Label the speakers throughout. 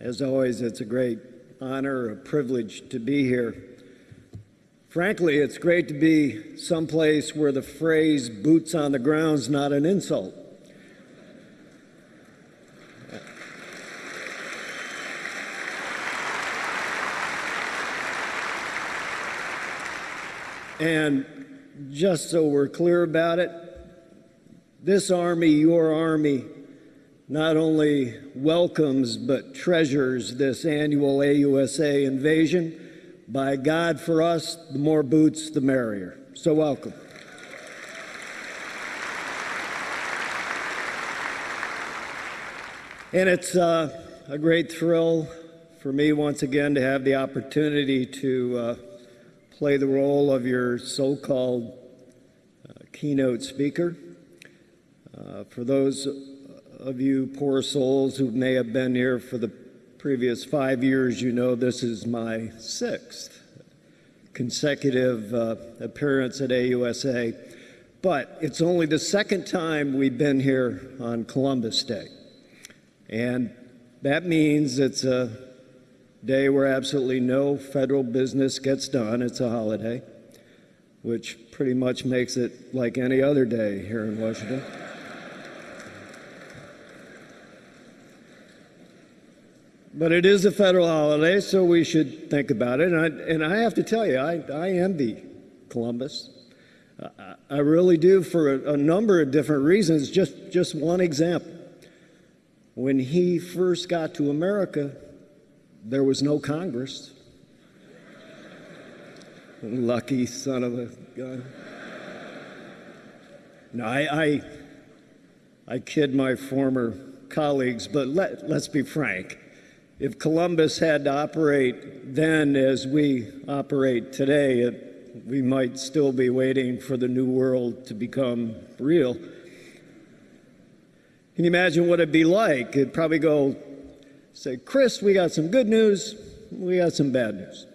Speaker 1: As always, it's a great honor, a privilege to be here. Frankly, it's great to be someplace where the phrase boots on the ground's not an insult. And just so we're clear about it, this Army, your Army, not only welcomes but treasures this annual AUSA invasion. By God, for us, the more boots, the merrier. So, welcome. And it's uh, a great thrill for me once again to have the opportunity to uh, play the role of your so called uh, keynote speaker. Uh, for those of you poor souls who may have been here for the previous five years, you know this is my sixth consecutive uh, appearance at AUSA. But it's only the second time we've been here on Columbus Day. And that means it's a day where absolutely no federal business gets done. It's a holiday, which pretty much makes it like any other day here in Washington. But it is a federal holiday, so we should think about it. And I, and I have to tell you, I, I envy Columbus. I, really do for a, number of different reasons. Just, just one example. When he first got to America, there was no Congress. Lucky son of a gun. No, I, I, I kid my former colleagues, but let, let's be frank. If Columbus had to operate then as we operate today, it, we might still be waiting for the new world to become real. Can you imagine what it'd be like? It'd probably go, say, Chris, we got some good news, we got some bad news.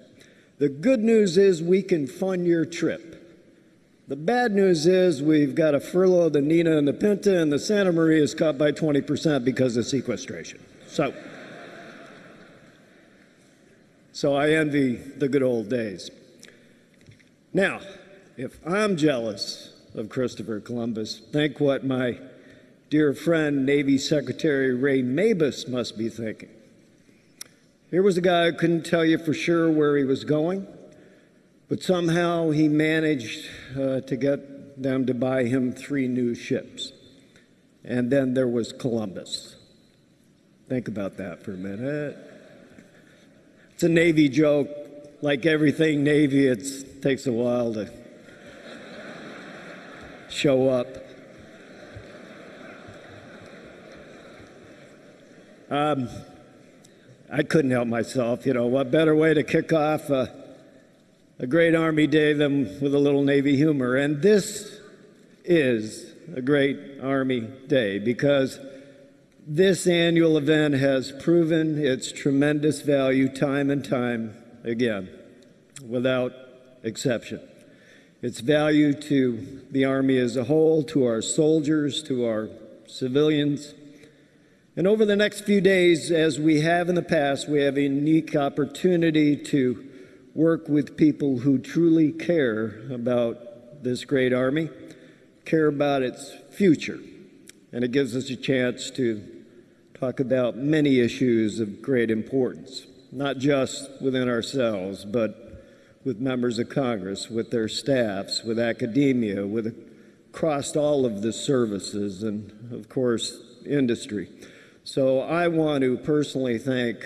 Speaker 1: The good news is we can fund your trip. The bad news is we've got to furlough the Nina and the Pinta, and the Santa Maria is cut by 20% because of sequestration. So, so I envy the good old days. Now, if I'm jealous of Christopher Columbus, think what my dear friend, Navy Secretary Ray Mabus, must be thinking. Here was a guy who couldn't tell you for sure where he was going, but somehow he managed uh, to get them to buy him three new ships. And then there was Columbus. Think about that for a minute. It's a Navy joke. Like everything Navy, it takes a while to show up. Um, I couldn't help myself. You know, what better way to kick off a, a great Army day than with a little Navy humor? And this is a great Army day because this annual event has proven its tremendous value time and time again, without exception. Its value to the Army as a whole, to our soldiers, to our civilians, and over the next few days, as we have in the past, we have a unique opportunity to work with people who truly care about this great Army, care about its future. And it gives us a chance to talk about many issues of great importance, not just within ourselves, but with members of Congress, with their staffs, with academia, with across all of the services, and of course, industry. So I want to personally thank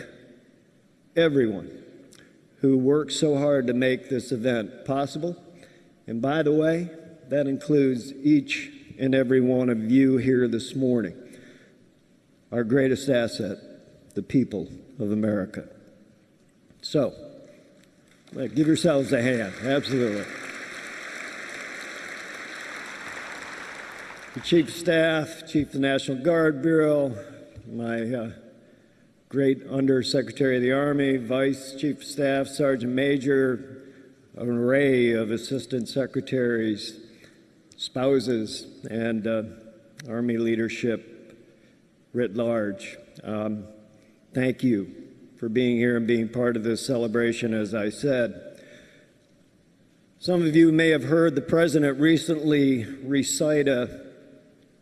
Speaker 1: everyone who worked so hard to make this event possible. And by the way, that includes each and every one of you here this morning. Our greatest asset, the people of America. So, give yourselves a hand. Absolutely. The Chief of Staff, Chief of the National Guard Bureau, my uh, great Undersecretary of the Army, Vice Chief of Staff, Sergeant Major, an array of Assistant Secretaries, spouses, and uh, Army leadership writ large. Um, thank you for being here and being part of this celebration, as I said. Some of you may have heard the president recently recite a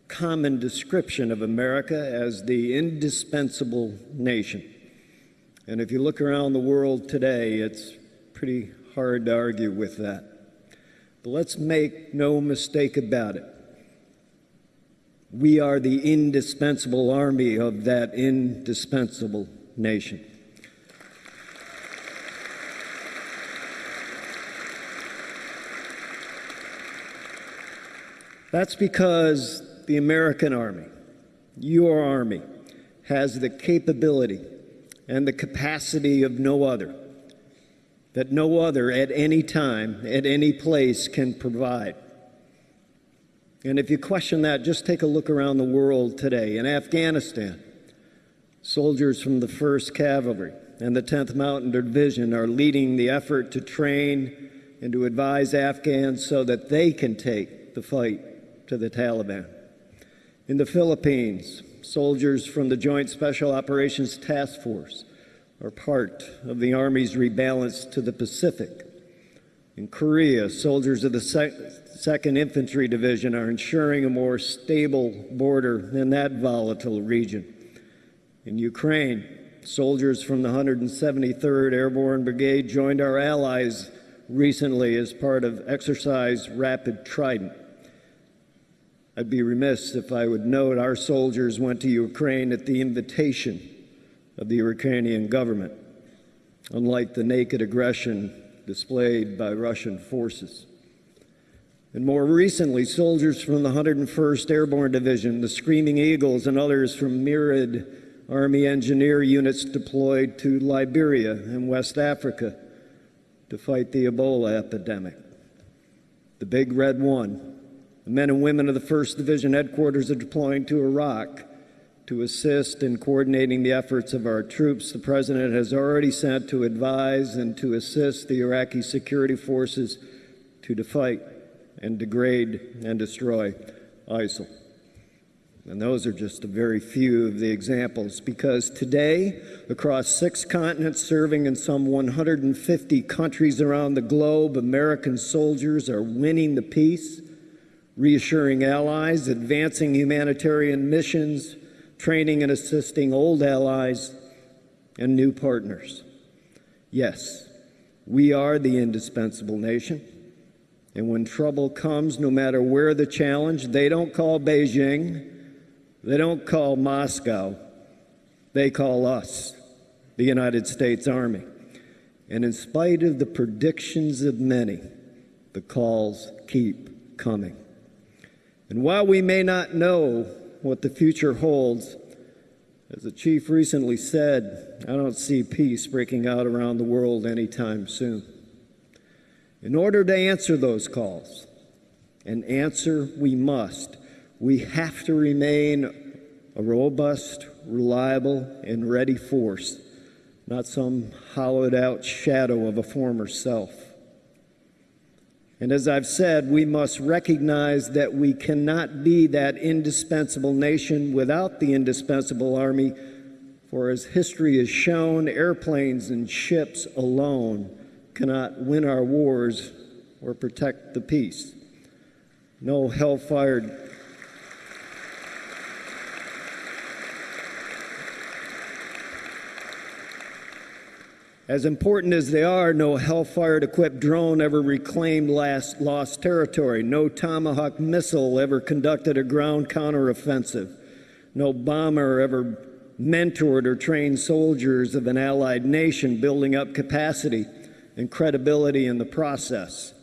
Speaker 1: common description of America as the indispensable nation. And if you look around the world today, it's pretty hard to argue with that. But let's make no mistake about it. We are the indispensable army of that indispensable nation. That's because the American Army, your Army, has the capability and the capacity of no other, that no other at any time, at any place can provide. And if you question that, just take a look around the world today. In Afghanistan, soldiers from the 1st Cavalry and the 10th Mountain Division are leading the effort to train and to advise Afghans so that they can take the fight to the Taliban. In the Philippines, soldiers from the Joint Special Operations Task Force are part of the Army's rebalance to the Pacific. In Korea, soldiers of the 2nd Infantry Division are ensuring a more stable border in that volatile region. In Ukraine, soldiers from the 173rd Airborne Brigade joined our allies recently as part of Exercise Rapid Trident. I'd be remiss if I would note our soldiers went to Ukraine at the invitation of the Ukrainian government, unlike the naked aggression displayed by Russian forces. And more recently, soldiers from the 101st Airborne Division, the Screaming Eagles, and others from myriad Army engineer units deployed to Liberia and West Africa to fight the Ebola epidemic. The Big Red One, the men and women of the 1st Division headquarters are deploying to Iraq to assist in coordinating the efforts of our troops. The President has already sent to advise and to assist the Iraqi security forces to defeat and degrade and destroy ISIL. And those are just a very few of the examples because today, across six continents, serving in some 150 countries around the globe, American soldiers are winning the peace reassuring allies, advancing humanitarian missions, training and assisting old allies and new partners. Yes, we are the indispensable nation. And when trouble comes, no matter where the challenge, they don't call Beijing, they don't call Moscow, they call us, the United States Army. And in spite of the predictions of many, the calls keep coming. And while we may not know what the future holds, as the chief recently said, I don't see peace breaking out around the world anytime soon. In order to answer those calls, and answer we must, we have to remain a robust, reliable, and ready force, not some hollowed out shadow of a former self. And as I've said, we must recognize that we cannot be that indispensable nation without the indispensable army. For as history has shown, airplanes and ships alone cannot win our wars or protect the peace. No hell-fired As important as they are, no Hellfire equipped drone ever reclaimed last, lost territory. No Tomahawk missile ever conducted a ground counteroffensive. No bomber ever mentored or trained soldiers of an allied nation, building up capacity and credibility in the process.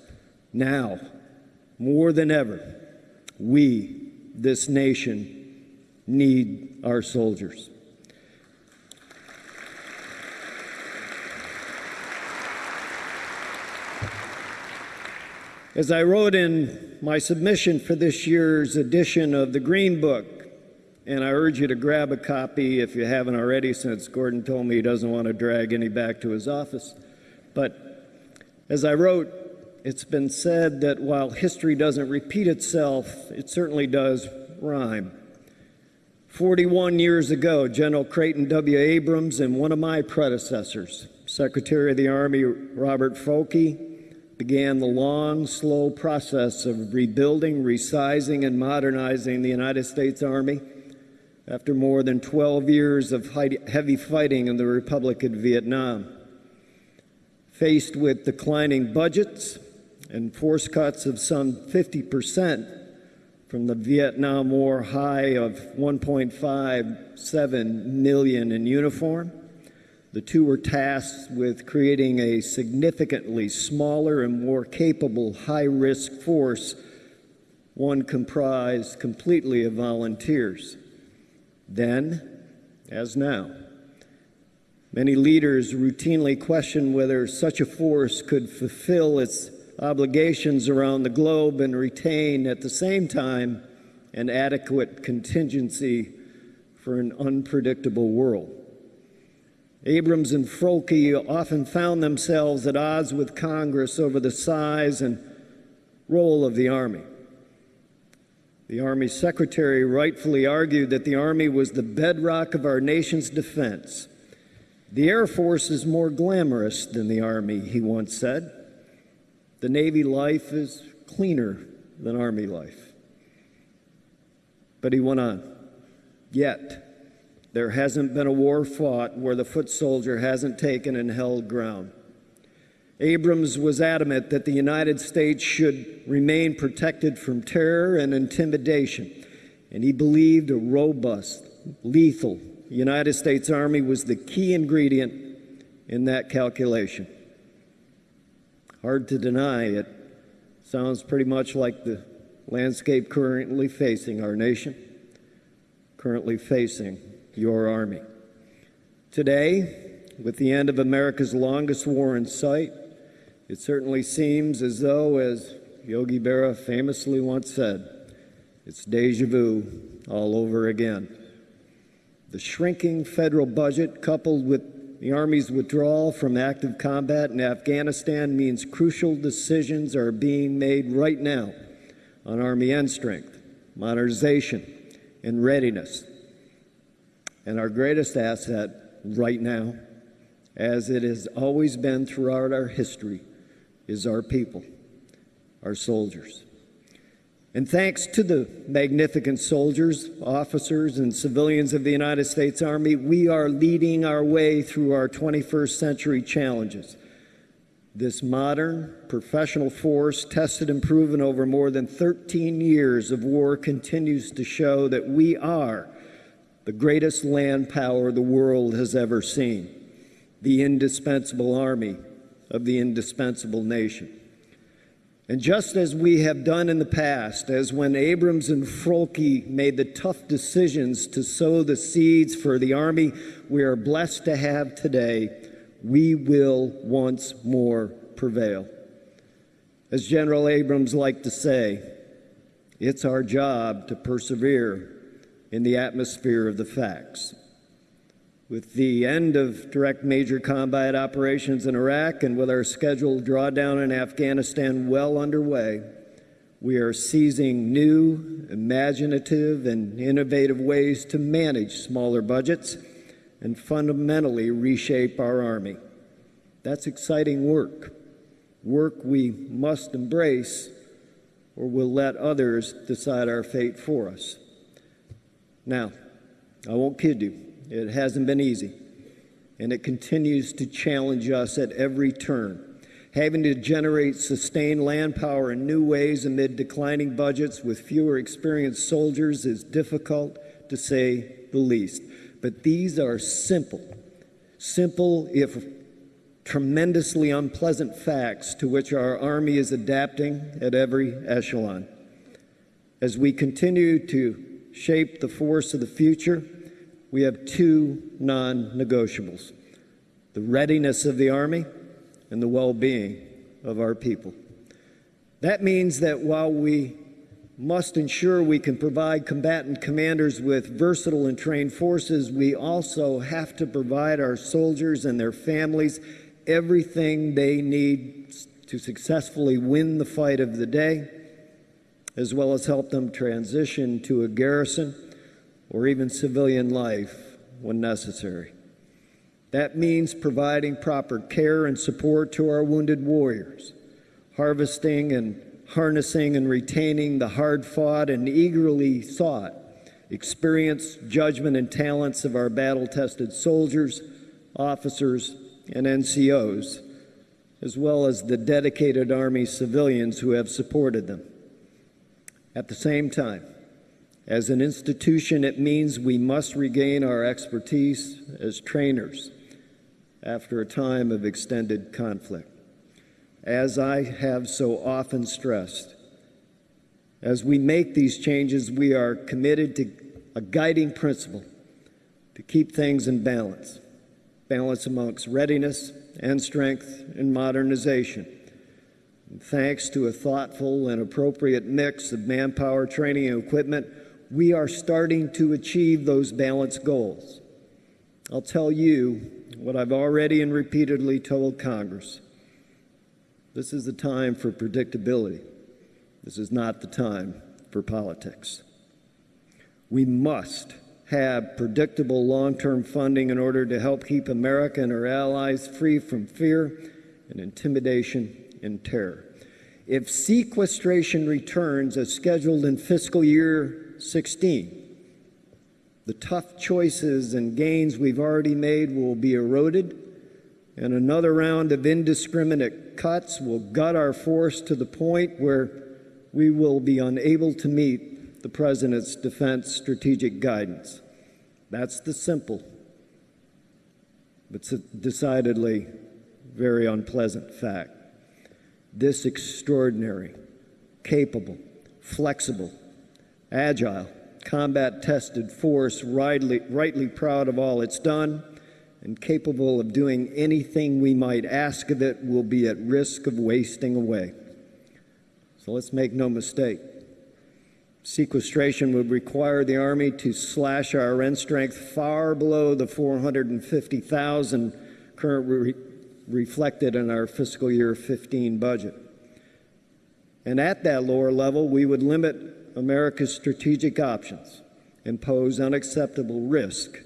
Speaker 1: Now, more than ever, we, this nation, need our soldiers. As I wrote in my submission for this year's edition of the Green Book, and I urge you to grab a copy if you haven't already, since Gordon told me he doesn't want to drag any back to his office. But as I wrote, it's been said that while history doesn't repeat itself, it certainly does rhyme. 41 years ago, General Creighton W. Abrams and one of my predecessors, Secretary of the Army Robert Froehlke, began the long, slow process of rebuilding, resizing, and modernizing the United States Army after more than 12 years of heavy fighting in the Republic of Vietnam. Faced with declining budgets and force cuts of some 50% from the Vietnam War high of 1.57 million in uniform, the two were tasked with creating a significantly smaller and more capable high risk force, one comprised completely of volunteers. Then, as now, many leaders routinely question whether such a force could fulfill its obligations around the globe and retain at the same time an adequate contingency for an unpredictable world. Abrams and Froehlke often found themselves at odds with Congress over the size and role of the Army. The Army Secretary rightfully argued that the Army was the bedrock of our nation's defense. The Air Force is more glamorous than the Army, he once said. The Navy life is cleaner than Army life. But he went on, yet there hasn't been a war fought where the foot soldier hasn't taken and held ground. Abrams was adamant that the United States should remain protected from terror and intimidation, and he believed a robust, lethal United States Army was the key ingredient in that calculation. Hard to deny, it sounds pretty much like the landscape currently facing our nation, currently facing your army. Today, with the end of America's longest war in sight, it certainly seems as though, as Yogi Berra famously once said, it's deja vu all over again. The shrinking federal budget, coupled with the Army's withdrawal from active combat in Afghanistan, means crucial decisions are being made right now on Army end strength, modernization, and readiness and our greatest asset right now, as it has always been throughout our history, is our people, our soldiers. And thanks to the magnificent soldiers, officers, and civilians of the United States Army, we are leading our way through our 21st century challenges. This modern, professional force, tested and proven over more than 13 years of war, continues to show that we are the greatest land power the world has ever seen, the indispensable army of the indispensable nation. And just as we have done in the past, as when Abrams and Froehlke made the tough decisions to sow the seeds for the army we are blessed to have today, we will once more prevail. As General Abrams liked to say, it's our job to persevere in the atmosphere of the facts. With the end of direct major combat operations in Iraq and with our scheduled drawdown in Afghanistan well underway, we are seizing new, imaginative, and innovative ways to manage smaller budgets and fundamentally reshape our Army. That's exciting work, work we must embrace or we'll let others decide our fate for us. Now, I won't kid you, it hasn't been easy, and it continues to challenge us at every turn. Having to generate sustained land power in new ways amid declining budgets with fewer experienced soldiers is difficult to say the least. But these are simple, simple if tremendously unpleasant facts to which our Army is adapting at every echelon. As we continue to shape the force of the future, we have two non negotiables the readiness of the Army and the well being of our people. That means that while we must ensure we can provide combatant commanders with versatile and trained forces, we also have to provide our soldiers and their families everything they need to successfully win the fight of the day as well as help them transition to a garrison or even civilian life when necessary. That means providing proper care and support to our wounded warriors, harvesting and harnessing and retaining the hard fought and eagerly sought experience, judgment, and talents of our battle tested soldiers, officers, and NCOs, as well as the dedicated Army civilians who have supported them. At the same time, as an institution, it means we must regain our expertise as trainers after a time of extended conflict. As I have so often stressed, as we make these changes, we are committed to a guiding principle to keep things in balance balance amongst readiness and strength and modernization. And thanks to a thoughtful and appropriate mix of manpower, training, and equipment, we are starting to achieve those balanced goals. I'll tell you what I've already and repeatedly told Congress. This is the time for predictability. This is not the time for politics. We must have predictable long term funding in order to help keep America and our allies free from fear and intimidation and terror. If sequestration returns as scheduled in fiscal year 16, the tough choices and gains we've already made will be eroded, and another round of indiscriminate cuts will gut our force to the point where we will be unable to meet the President's defense strategic guidance. That's the simple, but decidedly very unpleasant fact. This extraordinary, capable, flexible, agile, combat tested force, rightly, rightly proud of all it's done and capable of doing anything we might ask of it, will be at risk of wasting away. So let's make no mistake. Sequestration would require the Army to slash our end strength far below the 450,000 currently re reflected in our fiscal year 15 budget. And at that lower level, we would limit America's strategic options, impose unacceptable risk,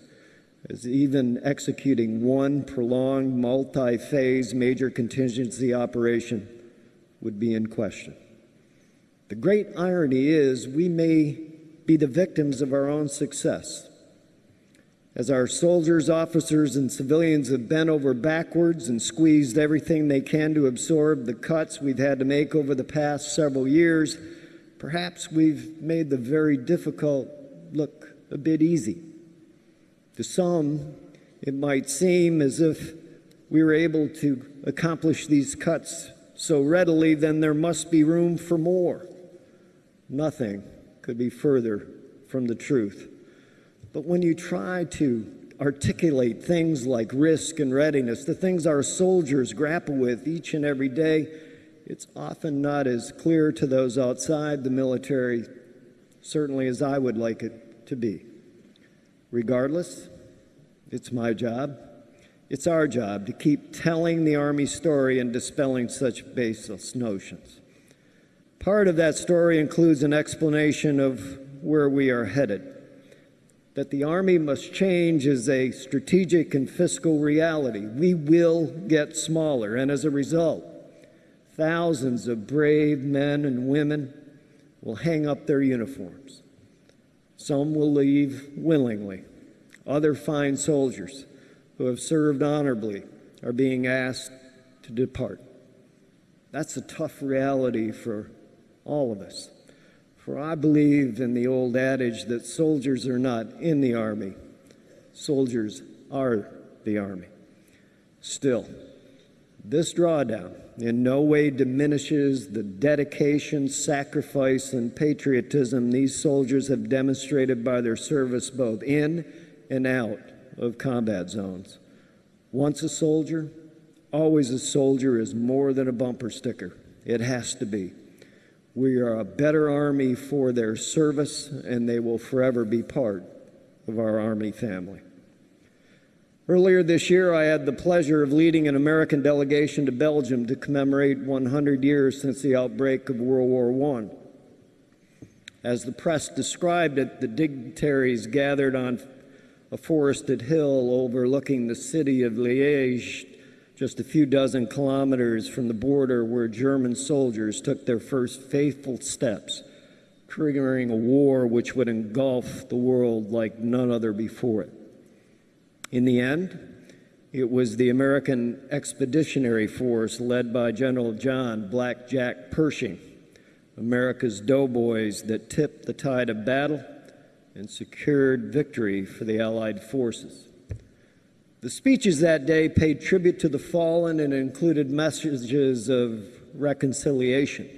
Speaker 1: as even executing one prolonged multi phase major contingency operation would be in question. The great irony is we may be the victims of our own success. As our soldiers, officers, and civilians have bent over backwards and squeezed everything they can to absorb the cuts we've had to make over the past several years, perhaps we've made the very difficult look a bit easy. To some, it might seem as if we were able to accomplish these cuts so readily, then there must be room for more. Nothing could be further from the truth. But when you try to articulate things like risk and readiness, the things our soldiers grapple with each and every day, it's often not as clear to those outside the military, certainly as I would like it to be. Regardless, it's my job. It's our job to keep telling the Army story and dispelling such baseless notions. Part of that story includes an explanation of where we are headed. That the Army must change is a strategic and fiscal reality. We will get smaller, and as a result, thousands of brave men and women will hang up their uniforms. Some will leave willingly. Other fine soldiers who have served honorably are being asked to depart. That's a tough reality for all of us. For I believe in the old adage that soldiers are not in the army, soldiers are the army. Still, this drawdown in no way diminishes the dedication, sacrifice, and patriotism these soldiers have demonstrated by their service both in and out of combat zones. Once a soldier, always a soldier is more than a bumper sticker. It has to be. We are a better Army for their service, and they will forever be part of our Army family. Earlier this year, I had the pleasure of leading an American delegation to Belgium to commemorate 100 years since the outbreak of World War I. As the press described it, the dignitaries gathered on a forested hill overlooking the city of Liège, just a few dozen kilometers from the border where German soldiers took their first faithful steps, triggering a war which would engulf the world like none other before it. In the end, it was the American Expeditionary Force led by General John Black Jack Pershing, America's doughboys that tipped the tide of battle and secured victory for the Allied forces. The speeches that day paid tribute to the fallen and included messages of reconciliation.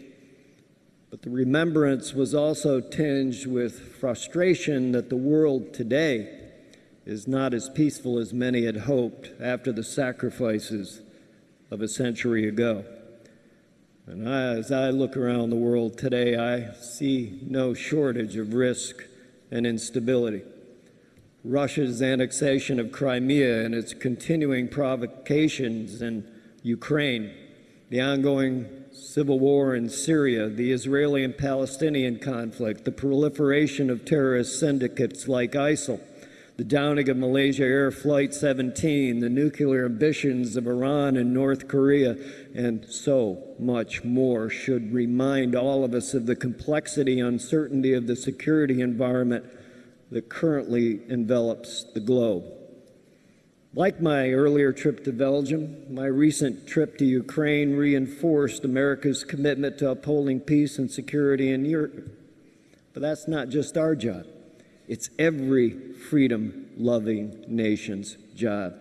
Speaker 1: But the remembrance was also tinged with frustration that the world today is not as peaceful as many had hoped after the sacrifices of a century ago. And I, as I look around the world today, I see no shortage of risk and instability. Russia's annexation of Crimea and its continuing provocations in Ukraine, the ongoing civil war in Syria, the Israeli and Palestinian conflict, the proliferation of terrorist syndicates like ISIL, the downing of Malaysia Air Flight 17, the nuclear ambitions of Iran and North Korea, and so much more should remind all of us of the complexity, uncertainty of the security environment that currently envelops the globe. Like my earlier trip to Belgium, my recent trip to Ukraine reinforced America's commitment to upholding peace and security in Europe. But that's not just our job. It's every freedom loving nation's job.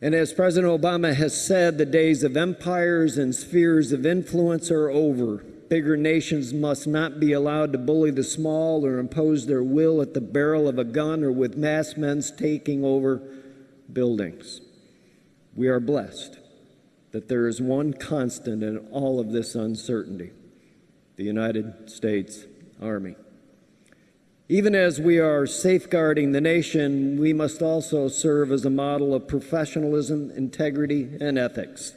Speaker 1: And as President Obama has said, the days of empires and spheres of influence are over. Bigger nations must not be allowed to bully the small or impose their will at the barrel of a gun or with mass men's taking over buildings. We are blessed that there is one constant in all of this uncertainty the United States Army. Even as we are safeguarding the nation, we must also serve as a model of professionalism, integrity, and ethics.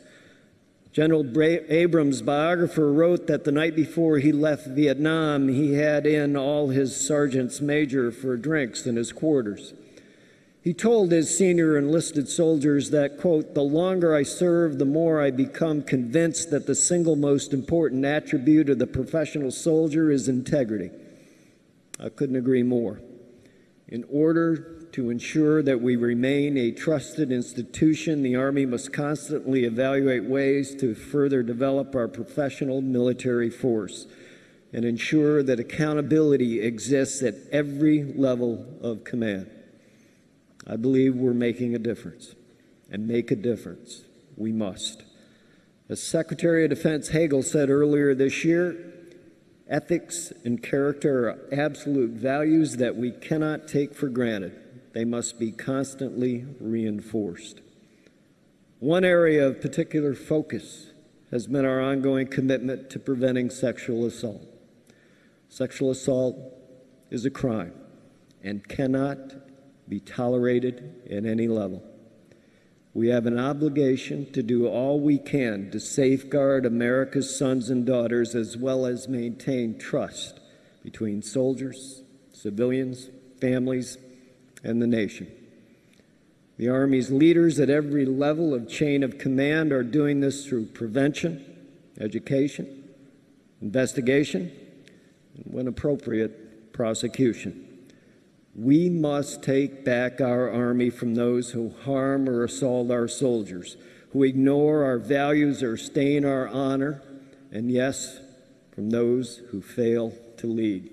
Speaker 1: General Bra- Abrams' biographer wrote that the night before he left Vietnam, he had in all his sergeants major for drinks in his quarters. He told his senior enlisted soldiers that, quote, the longer I serve, the more I become convinced that the single most important attribute of the professional soldier is integrity. I couldn't agree more. In order to ensure that we remain a trusted institution, the Army must constantly evaluate ways to further develop our professional military force and ensure that accountability exists at every level of command. I believe we're making a difference, and make a difference we must. As Secretary of Defense Hagel said earlier this year, Ethics and character are absolute values that we cannot take for granted. They must be constantly reinforced. One area of particular focus has been our ongoing commitment to preventing sexual assault. Sexual assault is a crime and cannot be tolerated at any level. We have an obligation to do all we can to safeguard America's sons and daughters as well as maintain trust between soldiers, civilians, families, and the nation. The Army's leaders at every level of chain of command are doing this through prevention, education, investigation, and when appropriate, prosecution. We must take back our army from those who harm or assault our soldiers, who ignore our values or stain our honor, and yes, from those who fail to lead.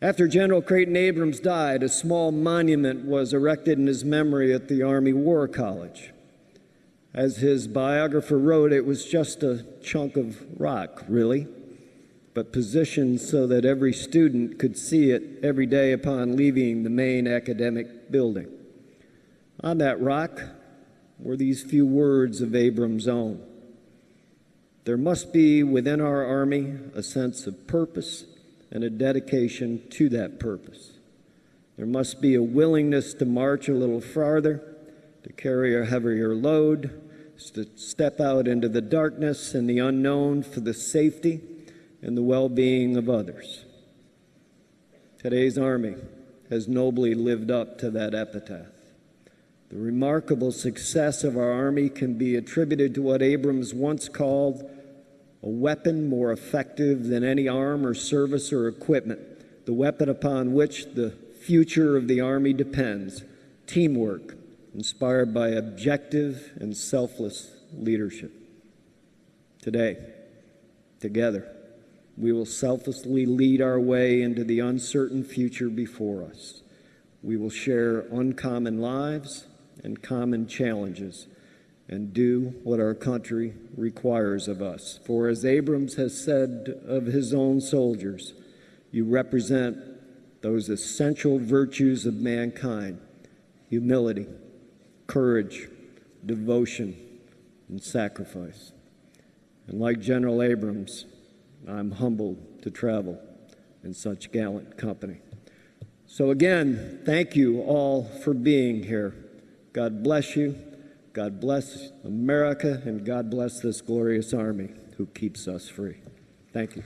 Speaker 1: After General Creighton Abrams died, a small monument was erected in his memory at the Army War College. As his biographer wrote, it was just a chunk of rock, really but positioned so that every student could see it every day upon leaving the main academic building. On that rock were these few words of Abram's own. There must be within our Army a sense of purpose and a dedication to that purpose. There must be a willingness to march a little farther, to carry a heavier load, to step out into the darkness and the unknown for the safety and the well being of others. Today's Army has nobly lived up to that epitaph. The remarkable success of our Army can be attributed to what Abrams once called a weapon more effective than any arm or service or equipment, the weapon upon which the future of the Army depends teamwork, inspired by objective and selfless leadership. Today, together, we will selflessly lead our way into the uncertain future before us. We will share uncommon lives and common challenges and do what our country requires of us. For as Abrams has said of his own soldiers, you represent those essential virtues of mankind humility, courage, devotion, and sacrifice. And like General Abrams, I'm humbled to travel in such gallant company. So, again, thank you all for being here. God bless you. God bless America, and God bless this glorious army who keeps us free. Thank you.